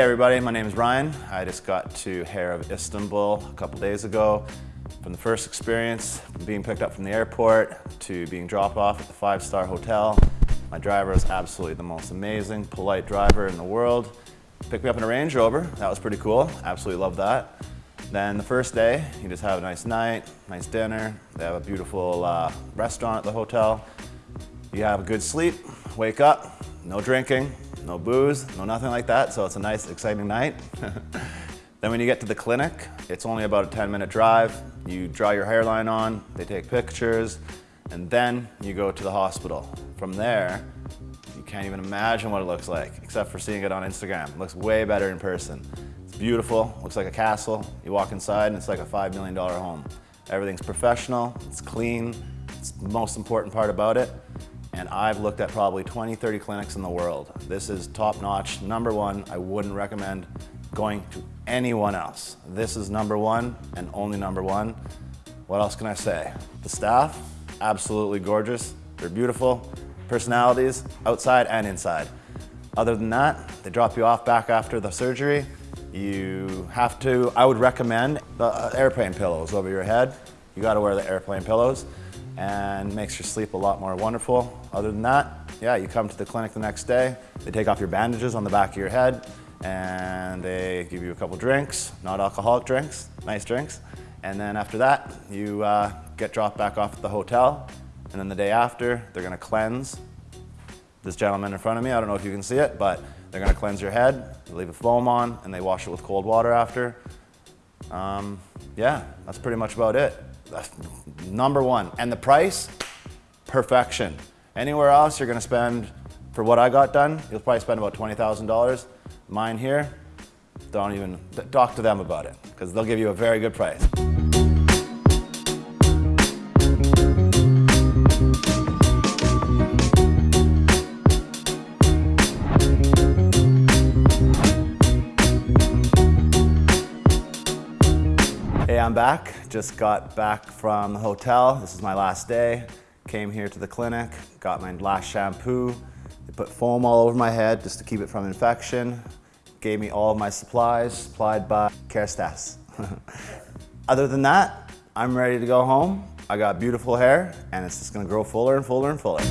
everybody, my name is Ryan. I just got to Hair of Istanbul a couple days ago. From the first experience, from being picked up from the airport to being dropped off at the five-star hotel, my driver was absolutely the most amazing, polite driver in the world. Picked me up in a Range Rover, that was pretty cool, absolutely loved that. Then the first day, you just have a nice night, nice dinner, they have a beautiful uh, restaurant at the hotel. You have a good sleep, wake up, no drinking, no booze, no nothing like that, so it's a nice, exciting night. then when you get to the clinic, it's only about a 10 minute drive. You draw your hairline on, they take pictures, and then you go to the hospital. From there, you can't even imagine what it looks like, except for seeing it on Instagram. It looks way better in person. It's beautiful, looks like a castle. You walk inside and it's like a $5 million home. Everything's professional, it's clean, it's the most important part about it and I've looked at probably 20, 30 clinics in the world. This is top notch, number one. I wouldn't recommend going to anyone else. This is number one and only number one. What else can I say? The staff, absolutely gorgeous. They're beautiful, personalities, outside and inside. Other than that, they drop you off back after the surgery. You have to, I would recommend the uh, airplane pillows over your head. You gotta wear the airplane pillows and makes your sleep a lot more wonderful. Other than that, yeah, you come to the clinic the next day, they take off your bandages on the back of your head, and they give you a couple drinks, not alcoholic drinks, nice drinks. And then after that, you uh, get dropped back off at the hotel, and then the day after, they're gonna cleanse. This gentleman in front of me, I don't know if you can see it, but they're gonna cleanse your head, leave a foam on, and they wash it with cold water after. Um, yeah, that's pretty much about it number one. And the price, perfection. Anywhere else you're gonna spend, for what I got done, you'll probably spend about $20,000. Mine here, don't even, talk to them about it, because they'll give you a very good price. I'm back. Just got back from the hotel. This is my last day. Came here to the clinic, got my last shampoo. They put foam all over my head just to keep it from infection. Gave me all of my supplies, supplied by Kerastase. Other than that, I'm ready to go home. I got beautiful hair and it's just gonna grow fuller and fuller and fuller.